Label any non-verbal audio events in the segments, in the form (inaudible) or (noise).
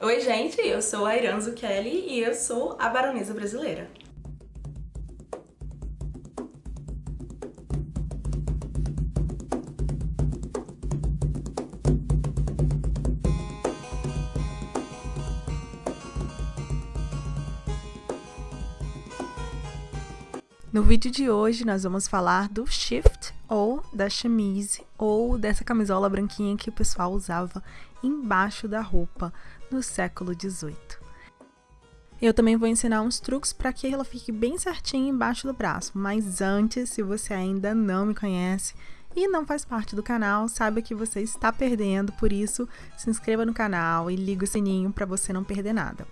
Oi, gente, eu sou a Iranzo Kelly e eu sou a baronesa brasileira. No vídeo de hoje nós vamos falar do shift ou da chemise ou dessa camisola branquinha que o pessoal usava embaixo da roupa no século XVIII. Eu também vou ensinar uns truques para que ela fique bem certinha embaixo do braço, mas antes, se você ainda não me conhece e não faz parte do canal, saiba que você está perdendo, por isso se inscreva no canal e liga o sininho para você não perder nada.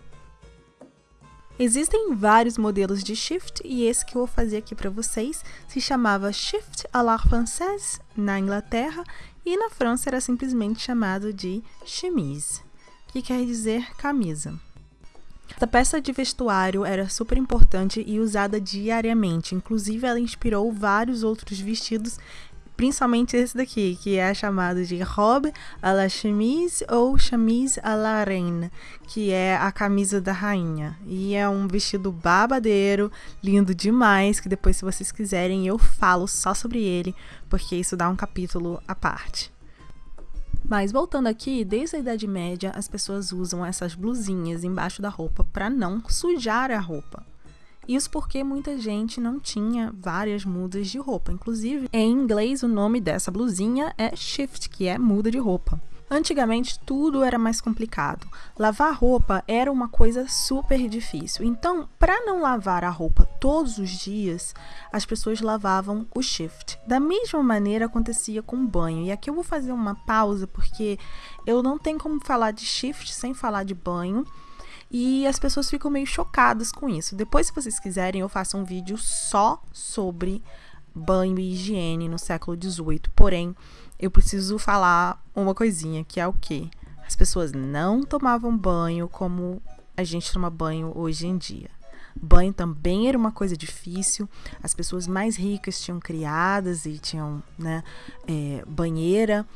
Existem vários modelos de shift e esse que eu vou fazer aqui para vocês se chamava Shift à la Française na Inglaterra e na França era simplesmente chamado de chemise, que quer dizer camisa. Essa peça de vestuário era super importante e usada diariamente, inclusive ela inspirou vários outros vestidos principalmente esse daqui, que é chamado de robe à la chemise ou chemise à la reine, que é a camisa da rainha. E é um vestido babadeiro, lindo demais, que depois se vocês quiserem eu falo só sobre ele, porque isso dá um capítulo à parte. Mas voltando aqui, desde a Idade Média as pessoas usam essas blusinhas embaixo da roupa para não sujar a roupa. Isso porque muita gente não tinha várias mudas de roupa. Inclusive, em inglês, o nome dessa blusinha é shift, que é muda de roupa. Antigamente tudo era mais complicado. Lavar roupa era uma coisa super difícil. Então, para não lavar a roupa todos os dias, as pessoas lavavam o shift. Da mesma maneira acontecia com o banho. E aqui eu vou fazer uma pausa porque eu não tenho como falar de shift sem falar de banho e as pessoas ficam meio chocadas com isso. Depois, se vocês quiserem, eu faço um vídeo só sobre banho e higiene no século XVIII. Porém, eu preciso falar uma coisinha, que é o quê? As pessoas não tomavam banho como a gente toma banho hoje em dia. Banho também era uma coisa difícil. As pessoas mais ricas tinham criadas e tinham né, é, banheira.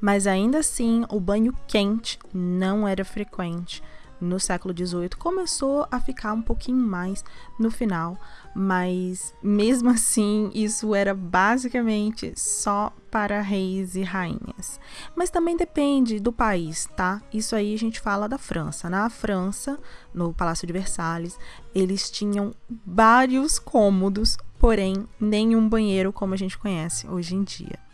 Mas ainda assim, o banho quente não era frequente no século XVIII começou a ficar um pouquinho mais no final, mas mesmo (laughs) assim isso era basicamente só para reis e rainhas. Mas também depende do país, tá? Isso aí a gente fala da França. Na França, no Palácio de Versalhes, eles tinham vários cômodos, porém nenhum banheiro como a gente conhece hoje em dia.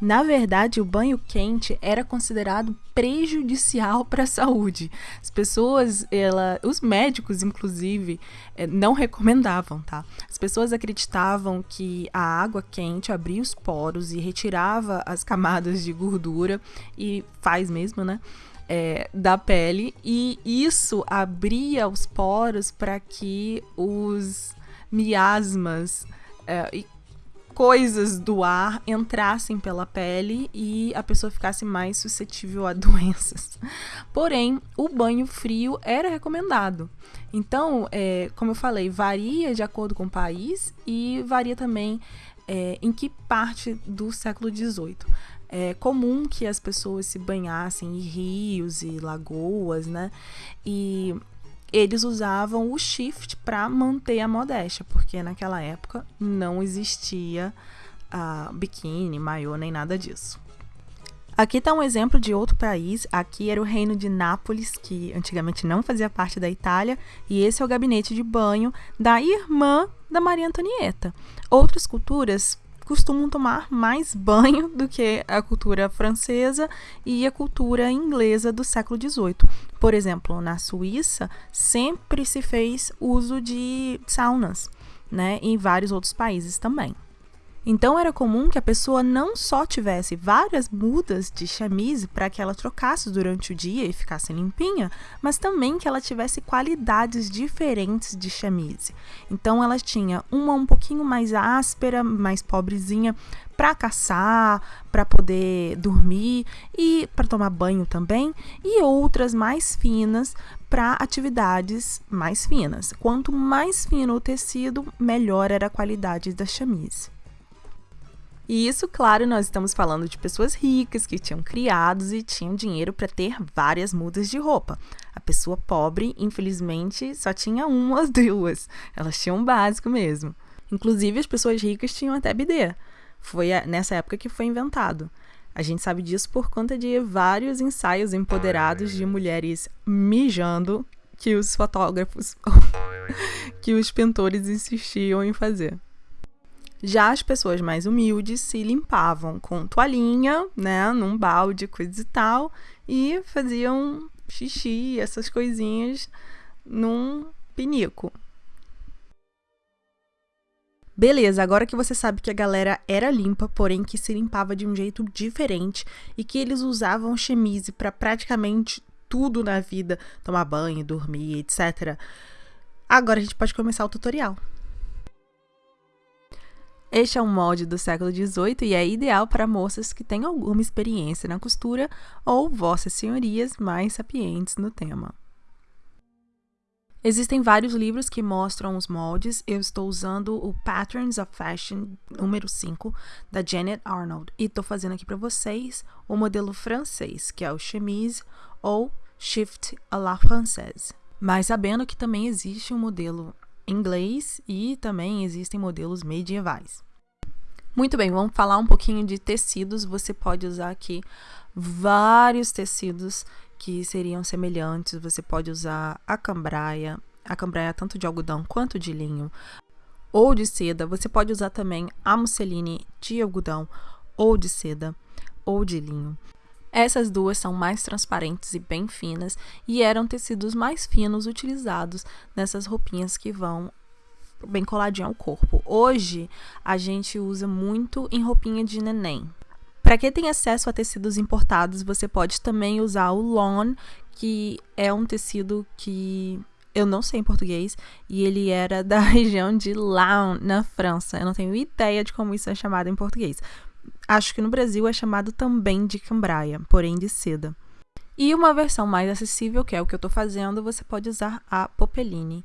Na verdade, o banho quente era considerado prejudicial para a saúde. As pessoas, ela, os médicos, inclusive, eh, não recomendavam, tá? As pessoas acreditavam que a água quente abria os poros e retirava as camadas de gordura, e faz mesmo, né? É, da pele, e isso abria os poros para que os miasmas é, e coisas do ar entrassem pela pele e a pessoa ficasse mais suscetível a (laughs) doenças. Porém, o banho frio era recomendado. Então, é, como eu falei, varia de acordo com o país e varia também é, em que parte do século XVIII. É comum que as pessoas se banhassem em rios e lagoas, né? E eles usavam o shift para manter a modéstia, porque naquela época não existia uh, biquíni, maiô, nem nada disso. Aqui está um exemplo de outro país. Aqui era o reino de Nápoles, que antigamente não fazia parte da Itália, e esse é o gabinete de banho da irmã da Maria Antonieta. Outras culturas costumam tomar mais banho do que a cultura francesa e a cultura inglesa do século XVIII. Por exemplo, na Suíça sempre se fez uso de saunas, né? Em vários outros países também. Então era comum que a pessoa não só tivesse várias mudas de chemise para que ela trocasse durante o dia e ficasse limpinha, mas também que ela tivesse qualidades diferentes de chemise. Então ela tinha uma um pouquinho mais áspera, mais pobrezinha para caçar, para poder dormir e para tomar banho também, e outras mais finas para atividades mais finas. Quanto mais fino o tecido, melhor era a qualidade da chemise. E isso, claro, nós estamos falando de pessoas ricas que tinham criados e tinham dinheiro para ter várias mudas de roupa. A pessoa pobre, infelizmente, só tinha uma ou duas. Elas tinham um básico mesmo. Inclusive, as pessoas ricas tinham até bidê. Foi nessa época que foi inventado. A gente sabe disso por conta de vários ensaios empoderados de mulheres mijando que os fotógrafos, (laughs) que os pintores insistiam em fazer. Já as pessoas mais humildes se limpavam com toalhinha, né, num balde, coisa e tal, e faziam xixi, essas coisinhas, num pinico. Beleza, agora que você sabe que a galera era limpa, porém que se limpava de um jeito diferente e que eles usavam chemise para praticamente tudo na vida, tomar banho, dormir, etc. Agora a gente pode começar o tutorial. Este é um molde do século XVIII e é ideal para moças que têm alguma experiência na costura ou vossas senhorias mais sapientes no tema. Existem vários livros que mostram os moldes. Eu estou usando o Patterns of Fashion número 5 da Janet Arnold e estou fazendo aqui para vocês o modelo francês, que é o chemise ou shift à la française. Mas sabendo que também existe um modelo inglês e também existem modelos medievais. Muito bem, vamos falar um pouquinho de tecidos. Você pode usar aqui vários tecidos que seriam semelhantes. Você pode usar a cambraia, a cambraia tanto de algodão quanto de linho, ou de seda. Você pode usar também a musseline de algodão ou de seda ou de linho. Essas duas são mais transparentes e bem finas e eram tecidos mais finos utilizados nessas roupinhas que vão bem coladinho ao corpo. Hoje a gente usa muito em roupinha de neném. Para quem tem acesso a tecidos importados, você pode também usar o lawn, que é um tecido que eu não sei em português, e ele era (laughs) da região de Laon, na França. Eu não tenho ideia de como isso é chamado em português. Acho que no Brasil é chamado também de cambraia, porém de seda. E uma versão mais acessível, que é o que eu estou fazendo, você pode usar a Popeline.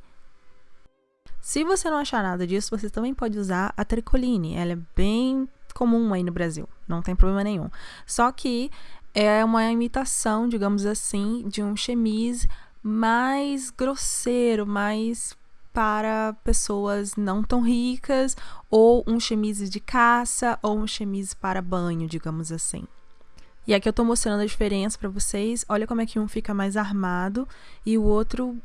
Se você não achar nada disso, você também pode usar a Tricoline. Ela é bem comum aí no Brasil, não tem problema nenhum. Só que é uma imitação, digamos assim, de um chemise mais grosseiro, mais para pessoas não tão ricas, ou um chemise de caça, ou um chemise para banho, digamos assim. E aqui eu tô mostrando a diferença para vocês. Olha como é que um fica mais armado e o outro,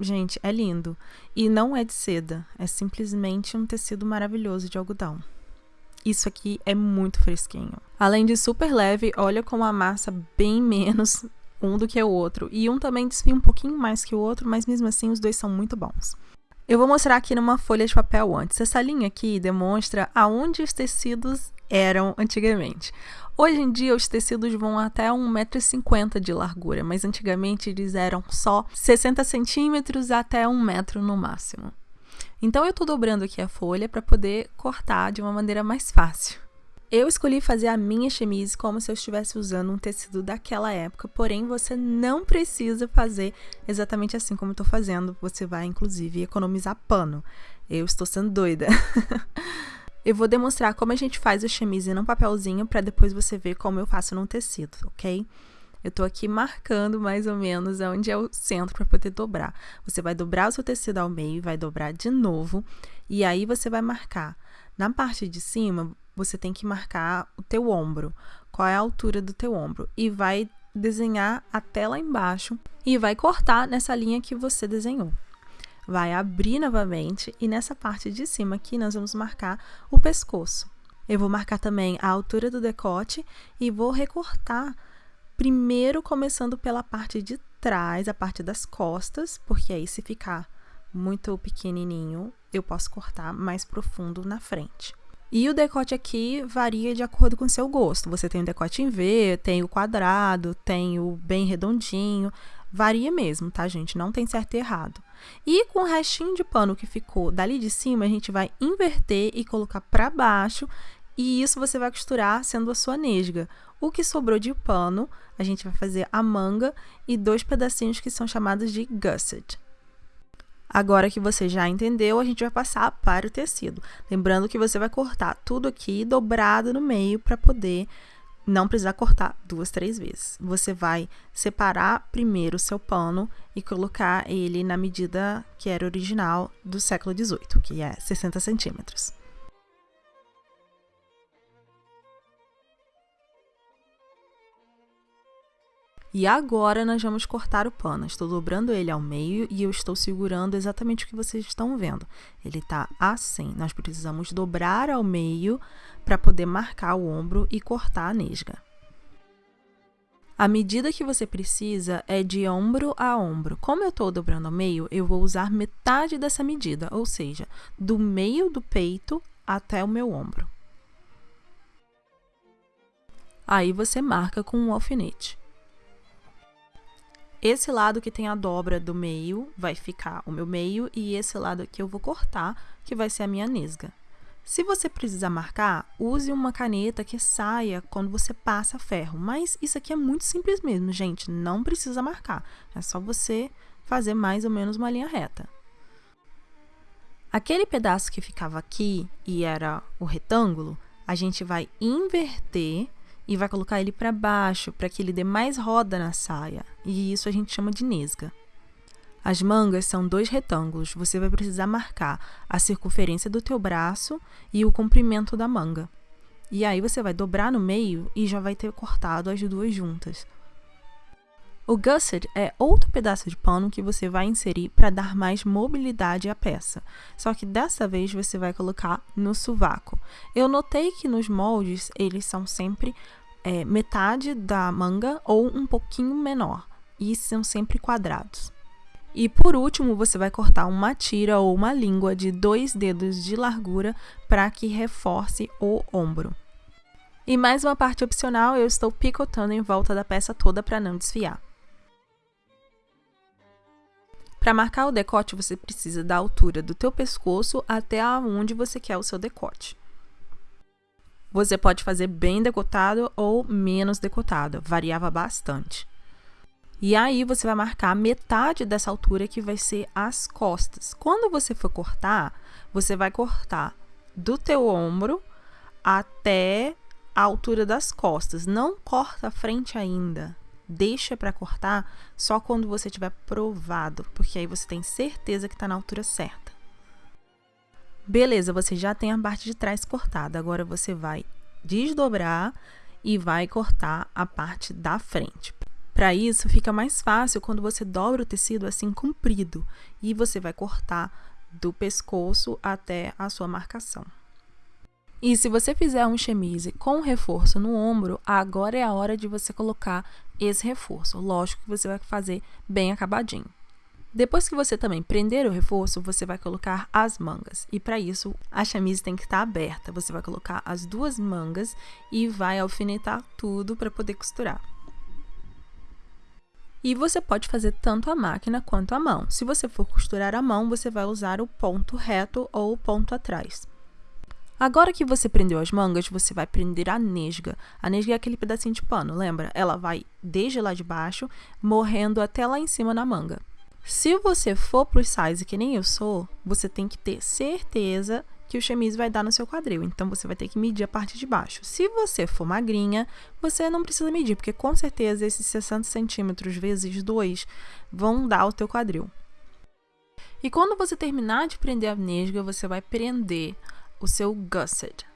gente, é lindo. E não é de seda, é simplesmente um tecido maravilhoso de algodão. Isso aqui é muito fresquinho. Além de super leve, olha como a massa bem (laughs) menos um do que o outro. E um também desfia um pouquinho mais que o outro, mas mesmo assim os dois são muito bons. Eu vou mostrar aqui numa folha de papel antes. Essa linha aqui demonstra aonde os tecidos eram antigamente. Hoje em dia, os tecidos vão até 1,50m de largura, mas antigamente eles eram só 60 centímetros até 1 metro no máximo. Então, eu estou dobrando aqui a folha para poder cortar de uma maneira mais fácil. Eu escolhi fazer a minha chemise como se eu estivesse usando um tecido daquela época, porém você não precisa fazer exatamente assim como estou fazendo. Você vai, inclusive, economizar pano. Eu estou sendo doida. (laughs) eu vou demonstrar como a gente faz a chemise num papelzinho para depois você ver como eu faço num tecido, ok? Eu tô aqui marcando mais ou menos onde é o centro para poder dobrar. Você vai dobrar o seu tecido ao meio, vai dobrar de novo, e aí você vai marcar. Na parte de cima, você tem que marcar o teu ombro, qual é a altura do teu ombro e vai desenhar até lá embaixo e vai cortar nessa linha que você desenhou. Vai abrir novamente e nessa parte de cima aqui nós vamos marcar o pescoço. Eu vou marcar também a altura do decote e vou recortar primeiro começando pela parte de trás, a parte das costas, porque aí se ficar muito pequenininho, eu posso cortar mais profundo na frente. E o decote aqui varia de acordo com o seu gosto. Você tem o decote em V, tem o quadrado, tem o bem redondinho. Varia mesmo, tá, gente? Não tem certo e errado. E com o restinho de pano que ficou dali de cima, a gente vai inverter e colocar para baixo. E isso você vai costurar sendo a sua nesga. O que sobrou de pano, a gente vai fazer a manga e dois pedacinhos que são chamados de gusset. Agora que você já entendeu, a gente vai passar para o tecido. Lembrando que você vai cortar tudo aqui dobrado no meio para poder não precisar cortar duas, três vezes. Você vai separar primeiro o seu pano e colocar ele na medida que era original do século XVIII, que é 60 centímetros. E agora nós vamos cortar o pano. Estou dobrando ele ao meio e eu estou segurando exatamente o que vocês estão vendo. Ele está assim. Nós precisamos dobrar ao meio para poder marcar o ombro e cortar a nesga. A medida que você precisa é de ombro a ombro. Como eu estou dobrando ao meio, eu vou usar metade dessa medida, ou seja, do meio do peito até o meu ombro. Aí você marca com um alfinete. Esse lado que tem a dobra do meio vai ficar o meu meio e esse lado aqui eu vou cortar, que vai ser a minha nesga. Se você precisar marcar, use uma caneta que saia quando você passa ferro. Mas isso aqui é muito simples mesmo, gente. Não precisa marcar. É só você fazer mais ou menos uma linha reta. Aquele pedaço que ficava aqui e era o retângulo, a gente vai inverter e vai colocar ele para baixo para que ele dê mais roda na saia, e isso a gente chama de nesga. As mangas são dois retângulos, você vai precisar marcar a circunferência do teu braço e o comprimento da manga. E aí você vai dobrar no meio e já vai ter cortado as duas juntas. O gusset é outro pedaço de pano que você vai inserir para dar mais mobilidade à peça. Só que dessa vez você vai colocar no sovaco. Eu notei que nos moldes eles são sempre é, metade da manga ou um pouquinho menor, e são sempre quadrados. E por último, você vai cortar uma tira ou uma língua de dois dedos de largura para que reforce o ombro. E mais uma parte opcional, eu estou picotando em volta da peça toda para não desfiar. Para marcar o decote, você precisa da altura do teu pescoço até onde você quer o seu decote. Você pode fazer bem decotado ou menos decotado, variava bastante. E aí você vai marcar metade dessa altura que vai ser as costas. Quando você for cortar, você vai cortar do teu ombro até a altura das costas. Não corta a frente ainda. Deixa para cortar só quando você tiver provado, porque aí você tem certeza que está na altura certa. Beleza, você já tem a parte de trás cortada. Agora você vai desdobrar e vai cortar a parte da frente. Para isso, fica mais fácil quando você dobra o tecido assim comprido e você vai cortar do pescoço até a sua marcação. E se você fizer um chemise com reforço no ombro, agora é a hora de você colocar esse reforço. Lógico que você vai fazer bem acabadinho. Depois que você também prender o reforço, você vai colocar as mangas. E para isso, a chamise tem que estar tá aberta. Você vai colocar as duas mangas e vai alfinetar tudo para poder costurar. E você pode fazer tanto a máquina quanto a mão. Se você for costurar a mão, você vai usar o ponto reto ou o ponto atrás. Agora que você prendeu as mangas, você vai prender a nesga. A nesga é aquele pedacinho de pano, lembra? Ela vai desde lá de baixo, morrendo até lá em cima na manga. Se você for pro size que nem eu sou, você tem que ter certeza que o chemise vai dar no seu quadril. Então você vai ter que medir a parte de baixo. Se você for magrinha, você não precisa medir, porque com certeza esses 60 centímetros vezes 2 vão dar o teu quadril. E quando você terminar de prender a nesga, você vai prender o seu gusset,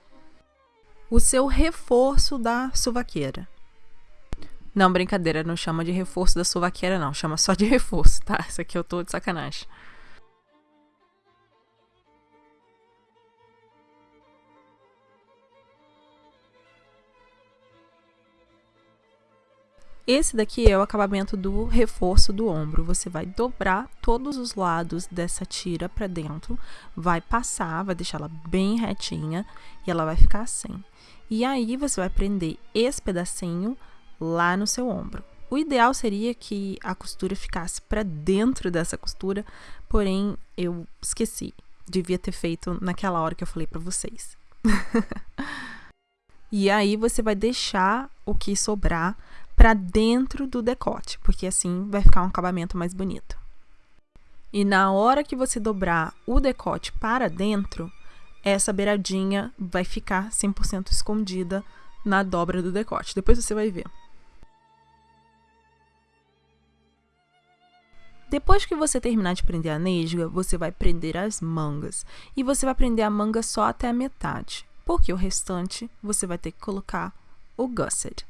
o seu reforço da suvaqueira. Não, brincadeira, não chama de reforço da sovaqueira, não. Chama só de (laughs) reforço, tá? Isso aqui eu tô de sacanagem. Esse daqui é o acabamento do reforço do ombro. Você vai dobrar todos os lados dessa tira para dentro, vai passar, vai deixar ela bem retinha e ela vai ficar assim. E aí você vai prender esse pedacinho lá no seu ombro. O ideal seria que a costura ficasse para dentro dessa costura, porém eu esqueci. Devia ter feito naquela hora que eu falei para vocês. (laughs) e aí você vai deixar o que sobrar para dentro do decote, porque assim vai ficar um acabamento mais bonito. E na hora que você dobrar o decote para dentro, essa beiradinha vai ficar 100% escondida na dobra do decote. Depois você vai ver. Depois que você terminar de prender a nesga, você vai prender as mangas. E você vai prender a manga só até a metade, porque o restante você vai ter que colocar o gusset,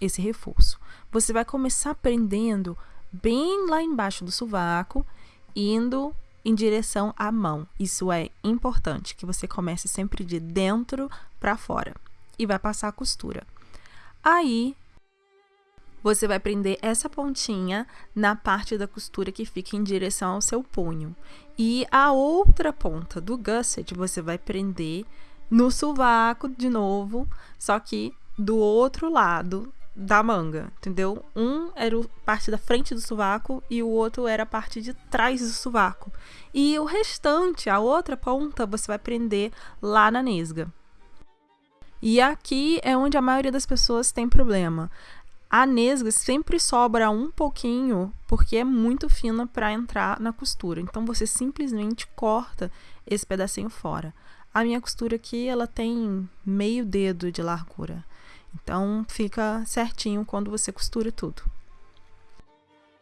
esse reforço. Você vai começar prendendo bem lá embaixo do sovaco, indo em direção à mão. Isso é importante, que você comece sempre de dentro para fora e vai passar a costura. Aí você vai prender essa pontinha na parte da costura que fica em direção ao seu punho. E a outra ponta do gusset você vai prender no sovaco de novo, só que do outro lado da manga, entendeu? Um era a parte da frente do sovaco e o outro era a parte de trás do sovaco. E o restante, a outra ponta, você vai prender lá na nesga. E aqui é onde a maioria das pessoas tem problema. A nesga sempre sobra um pouquinho porque é muito fina para entrar na costura. Então você simplesmente corta esse pedacinho fora. A minha costura aqui, ela tem meio dedo de largura. Então fica certinho quando você costura tudo.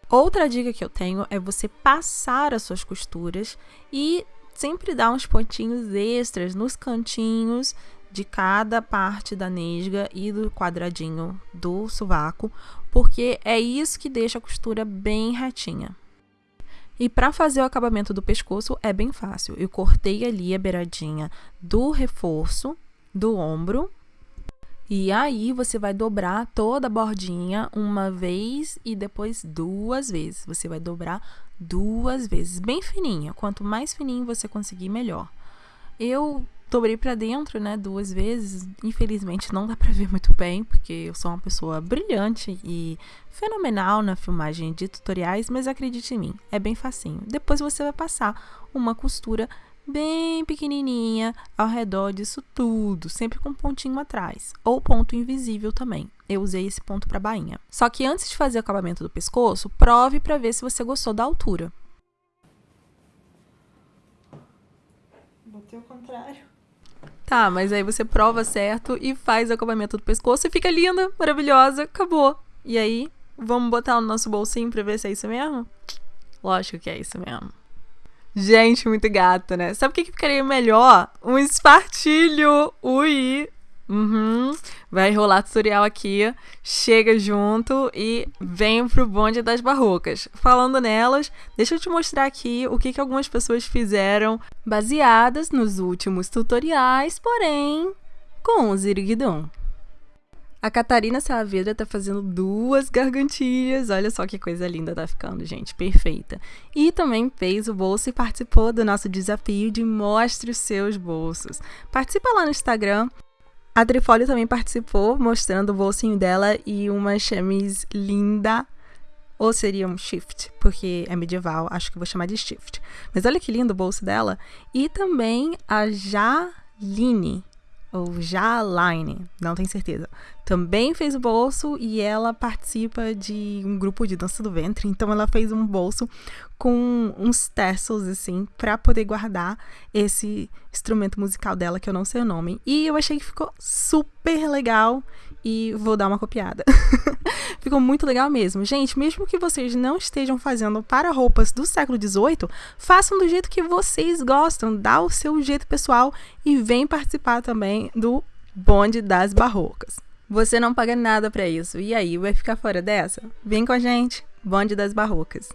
Outra dica que eu tenho é você passar as suas costuras e sempre dar uns pontinhos extras nos cantinhos de cada parte da nesga e do quadradinho do sovaco, porque é isso que deixa a costura bem retinha. E para fazer o acabamento do pescoço é bem fácil. Eu cortei ali a beiradinha do reforço do ombro. E aí você vai dobrar toda a bordinha uma vez e depois duas vezes. Você vai dobrar duas vezes, bem fininha. Quanto mais fininho você conseguir, melhor. Eu dobrei para dentro, né, duas vezes. Infelizmente não dá para ver muito bem, porque eu sou uma pessoa brilhante e fenomenal na filmagem de tutoriais, mas acredite em mim, é bem facinho. Depois você vai passar uma costura bem pequenininha ao redor disso tudo, sempre com um pontinho atrás, ou ponto invisível também. Eu usei esse ponto para bainha. Só que antes de fazer o acabamento do pescoço, prove para ver se você gostou da altura. Botei o contrário. Tá, mas aí você prova certo e faz o acabamento do pescoço e fica linda, maravilhosa, acabou. E aí, vamos botar no nosso bolsinho pra ver se é isso mesmo? Lógico que é isso mesmo. Gente, muito gato, né? Sabe o que, que ficaria melhor? Um espartilho! Ui! Uhum. Vai rolar tutorial aqui. Chega junto e vem pro bonde das barrocas. Falando nelas, deixa eu te mostrar aqui o que, que algumas pessoas fizeram baseadas nos últimos tutoriais, porém com o Ziriguidum. A Catarina Saavedra tá fazendo duas gargantilhas. Olha só que coisa linda tá ficando, gente. Perfeita. E também fez o bolso e participou do nosso desafio de Mostre os seus bolsos. Participa lá no Instagram, a Trifólio também participou, mostrando o bolsinho dela e uma chemise linda. Ou seria um shift, porque é medieval, acho que vou chamar de shift. Mas olha que lindo o bolso dela. E também a Jaline, ou Jaline, não tenho certeza. Também fez o bolso e ela participa de um grupo de dança do ventre, então ela fez um bolso com uns tassels assim para poder guardar esse instrumento musical dela que eu não sei o nome. E eu achei que ficou super legal e vou dar uma copiada. (laughs) ficou muito legal mesmo. Gente, mesmo que vocês não estejam fazendo para roupas do século XVIII, façam do jeito que vocês gostam, dá o seu jeito pessoal e vem participar também do bonde das barrocas. Você não paga nada para isso. E aí, vai ficar fora dessa? Vem com a gente, bonde das barrocas.